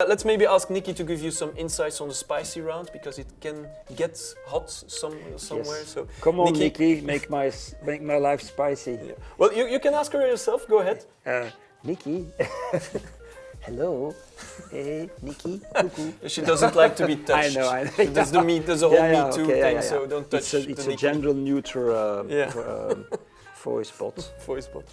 Uh, let's maybe ask Nikki to give you some insights on the spicy round because it can get hot some somewhere. Yes. So Come on, Nikki, make my make my life spicy. Yeah. Well, you, you can ask her yourself. Go ahead. Uh, Nikki, hello, hey, Nikki. She doesn't like to be touched. I know, I know. That's the me. There's a whole Yeah, yeah, Me Too okay, thing, yeah, so don't touch It's a, the it's a Nikki gender neutral uh, Yeah. um, voice bot. voice bot.